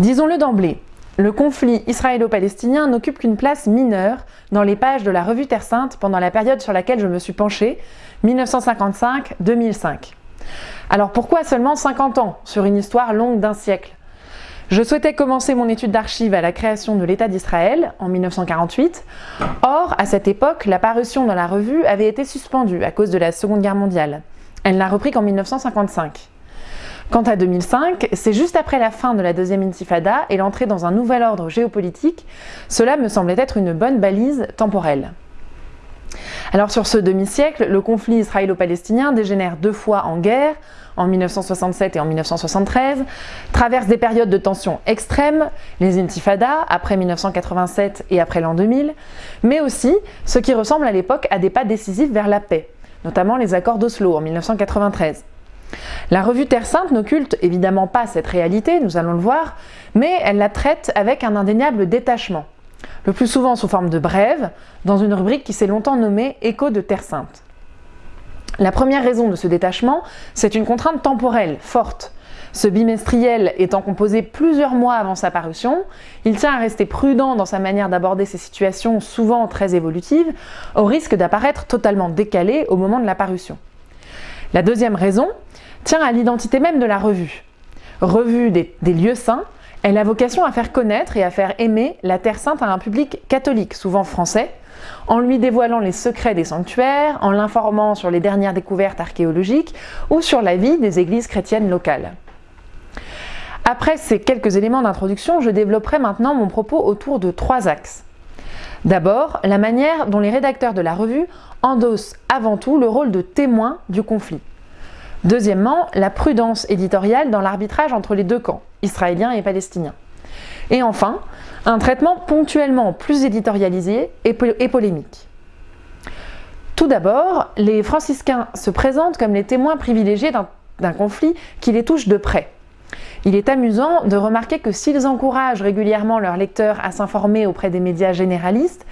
Disons-le d'emblée, le conflit israélo-palestinien n'occupe qu'une place mineure dans les pages de la revue Terre Sainte pendant la période sur laquelle je me suis penchée, 1955-2005. Alors pourquoi seulement 50 ans sur une histoire longue d'un siècle? Je souhaitais commencer mon étude d'archives à la création de l'État d'Israël en 1948. Or, à cette époque, la parution dans la revue avait été suspendue à cause de la Seconde Guerre mondiale. Elle n'a repris qu'en 1955. Quant à 2005, c'est juste après la fin de la deuxième intifada et l'entrée dans un nouvel ordre géopolitique, cela me semblait être une bonne balise temporelle. Alors sur ce demi-siècle, le conflit israélo-palestinien dégénère deux fois en guerre, en 1967 et en 1973, traverse des périodes de tension extrêmes, les intifadas après 1987 et après l'an 2000, mais aussi ce qui ressemble à l'époque à des pas décisifs vers la paix, notamment les accords d'Oslo en 1993. La revue Terre Sainte n'occulte évidemment pas cette réalité, nous allons le voir, mais elle la traite avec un indéniable détachement, le plus souvent sous forme de brève, dans une rubrique qui s'est longtemps nommée Écho de Terre Sainte. La première raison de ce détachement, c'est une contrainte temporelle forte. Ce bimestriel étant composé plusieurs mois avant sa parution, il tient à rester prudent dans sa manière d'aborder ces situations souvent très évolutives, au risque d'apparaître totalement décalé au moment de la parution. La deuxième raison tient à l'identité même de la revue. Revue des, lieux saints, elle a vocation à faire connaître et à faire aimer la Terre Sainte à un public catholique, souvent français, en lui dévoilant les secrets des sanctuaires, en l'informant sur les dernières découvertes archéologiques ou sur la vie des églises chrétiennes locales. Après ces quelques éléments d'introduction, je développerai maintenant mon propos autour de trois axes. D'abord, la manière dont les rédacteurs de la revue endossent avant tout le rôle de témoin du conflit. Deuxièmement, la prudence éditoriale dans l'arbitrage entre les deux camps, israéliens et palestiniens. Et enfin, un traitement ponctuellement plus éditorialisé et, polémique. Tout d'abord, les franciscains se présentent comme les témoins privilégiés d'un conflit qui les touche de près. Il est amusant de remarquer que s'ils encouragent régulièrement leurs lecteurs à s'informer auprès des médias généralistes,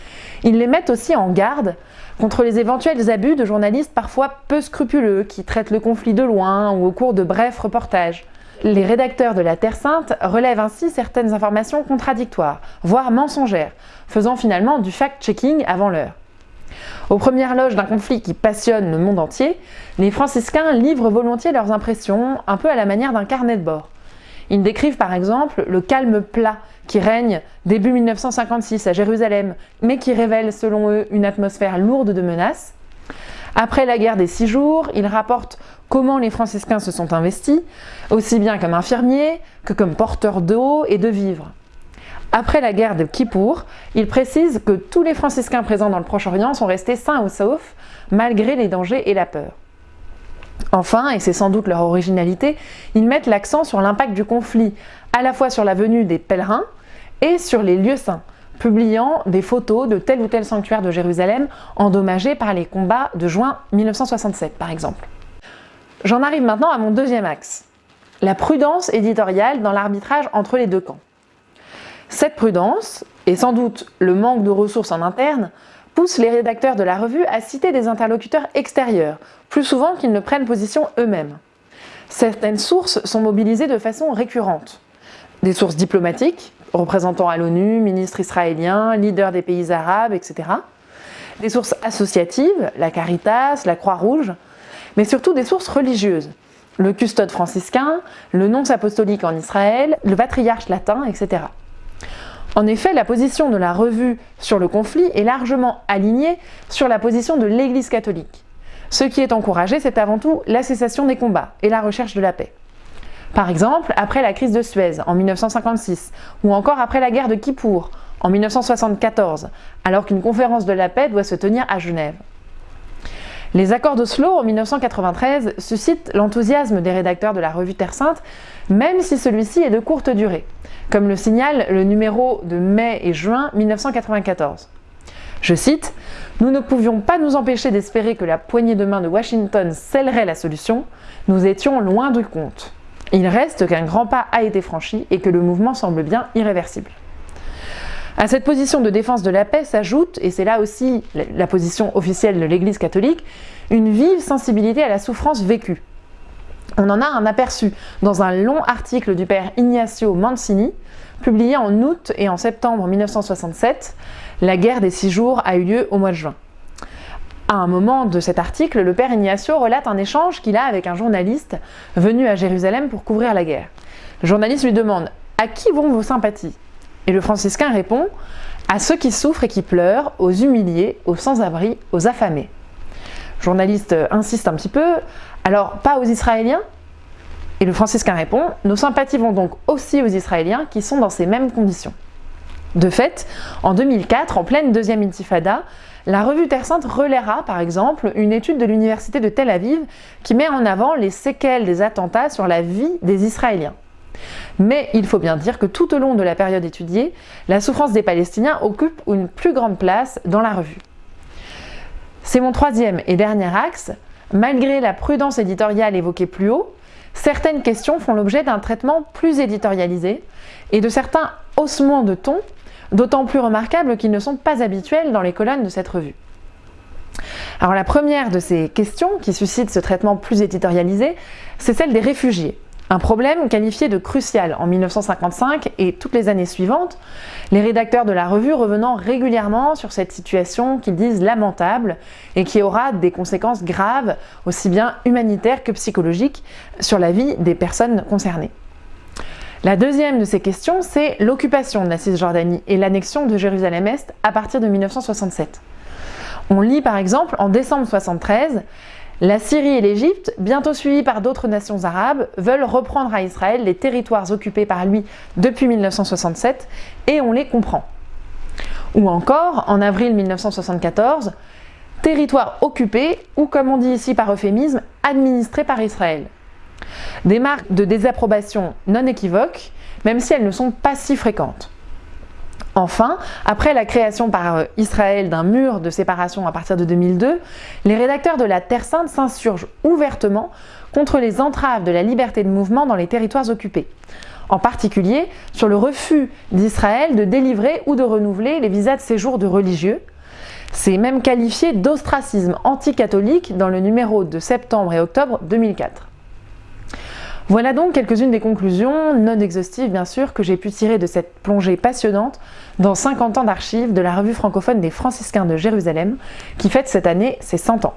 ils les mettent aussi en garde contre les éventuels abus de journalistes parfois peu scrupuleux qui traitent le conflit de loin ou au cours de brefs reportages. Les rédacteurs de la Terre Sainte relèvent ainsi certaines informations contradictoires, voire mensongères, faisant finalement du fact-checking avant l'heure. Aux premières loges d'un conflit qui passionne le monde entier, les franciscains livrent volontiers leurs impressions, un peu à la manière d'un carnet de bord. Ils décrivent par exemple le calme plat qui règne début 1956 à Jérusalem, mais qui révèle selon eux une atmosphère lourde de menaces. Après la guerre des six jours, ils rapportent comment les franciscains se sont investis, aussi bien comme infirmiers que comme porteurs d'eau et de vivres. Après la guerre de Kippour, il précise que tous les franciscains présents dans le Proche-Orient sont restés sains ou saufs, malgré les dangers et la peur. Enfin, et c'est sans doute leur originalité, ils mettent l'accent sur l'impact du conflit, à la fois sur la venue des pèlerins et sur les lieux saints, publiant des photos de tel ou tel sanctuaire de Jérusalem endommagés par les combats de juin 1967 par exemple. J'en arrive maintenant à mon deuxième axe, la prudence éditoriale dans l'arbitrage entre les deux camps. Cette prudence, et sans doute le manque de ressources en interne, pousse les rédacteurs de la revue à citer des interlocuteurs extérieurs, plus souvent qu'ils ne prennent position eux-mêmes. Certaines sources sont mobilisées de façon récurrente. Des sources diplomatiques, représentants à l'ONU, ministres israéliens, leaders des pays arabes, etc. Des sources associatives, la Caritas, la Croix-Rouge, mais surtout des sources religieuses. Le custode franciscain, le nonce apostolique en Israël, le patriarche latin, etc. En effet, la position de la revue sur le conflit est largement alignée sur la position de l'Église catholique. Ce qui est encouragé, c'est avant tout la cessation des combats et la recherche de la paix. Par exemple, après la crise de Suez en 1956, ou encore après la guerre de Kippour en 1974, alors qu'une conférence de la paix doit se tenir à Genève. Les accords d'Oslo en 1993 suscitent l'enthousiasme des rédacteurs de la revue Terre Sainte, même si celui-ci est de courte durée, comme le signale le numéro de mai et juin 1994. Je cite « Nous ne pouvions pas nous empêcher d'espérer que la poignée de main de Washington scellerait la solution, nous étions loin du compte. Il reste qu'un grand pas a été franchi et que le mouvement semble bien irréversible. » À cette position de défense de la paix s'ajoute, et c'est là aussi la position officielle de l'Église catholique, une vive sensibilité à la souffrance vécue. On en a un aperçu dans un long article du père Ignacio Mancini, publié en août et en septembre 1967. La guerre des six jours a eu lieu au mois de juin. À un moment de cet article, le père Ignacio relate un échange qu'il a avec un journaliste venu à Jérusalem pour couvrir la guerre. Le journaliste lui demande À qui vont vos sympathies? Et le franciscain répond À ceux qui souffrent et qui pleurent, aux humiliés, aux sans-abri, aux affamés. Journaliste insiste un petit peu Alors, pas aux Israéliens? Et le franciscain répond Nos sympathies vont donc aussi aux Israéliens qui sont dans ces mêmes conditions. De fait, en 2004, en pleine deuxième intifada, la revue Terre Sainte relaiera par exemple une étude de l'université de Tel Aviv qui met en avant les séquelles des attentats sur la vie des Israéliens. Mais il faut bien dire que tout au long de la période étudiée, la souffrance des Palestiniens occupe une plus grande place dans la revue. C'est mon troisième et dernier axe. Malgré la prudence éditoriale évoquée plus haut, certaines questions font l'objet d'un traitement plus éditorialisé et de certains haussements de ton d'autant plus remarquables qu'ils ne sont pas habituels dans les colonnes de cette revue. Alors la première de ces questions qui suscite ce traitement plus éditorialisé, c'est celle des réfugiés. Un problème qualifié de crucial en 1955 et toutes les années suivantes, les rédacteurs de la revue revenant régulièrement sur cette situation qu'ils disent lamentable et qui aura des conséquences graves, aussi bien humanitaires que psychologiques, sur la vie des personnes concernées. La deuxième de ces questions, c'est l'occupation de la Cisjordanie et l'annexion de Jérusalem-Est à partir de 1967. On lit par exemple en décembre 1973 la Syrie et l'Égypte, bientôt suivies par d'autres nations arabes, veulent reprendre à Israël les territoires occupés par lui depuis 1967 et on les comprend. Ou encore, en avril 1974, territoire occupé ou comme on dit ici par euphémisme, administré par Israël. Des marques de désapprobation non équivoques, même si elles ne sont pas si fréquentes. Enfin, après la création par euh, Israël d'un mur de séparation à partir de 2002, les rédacteurs de la Terre Sainte s'insurgent ouvertement contre les entraves de la liberté de mouvement dans les territoires occupés. En particulier sur le refus d'Israël de délivrer ou de renouveler les visas de séjour de religieux. C'est même qualifié d'ostracisme anticatholique dans le numéro de septembre et octobre 2004. Voilà donc quelques-unes des conclusions, non exhaustives bien sûr, que j'ai pu tirer de cette plongée passionnante dans 50 ans d'archives de la revue francophone des franciscains de Jérusalem, qui fête cette année ses 100 ans.